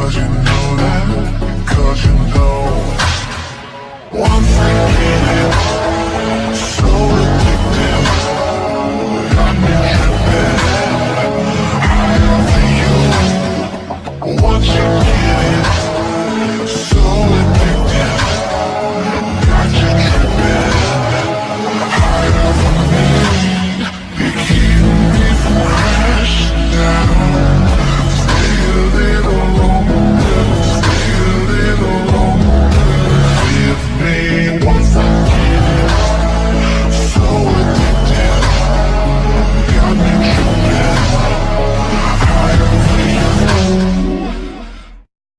Cause you know that, cause you know. One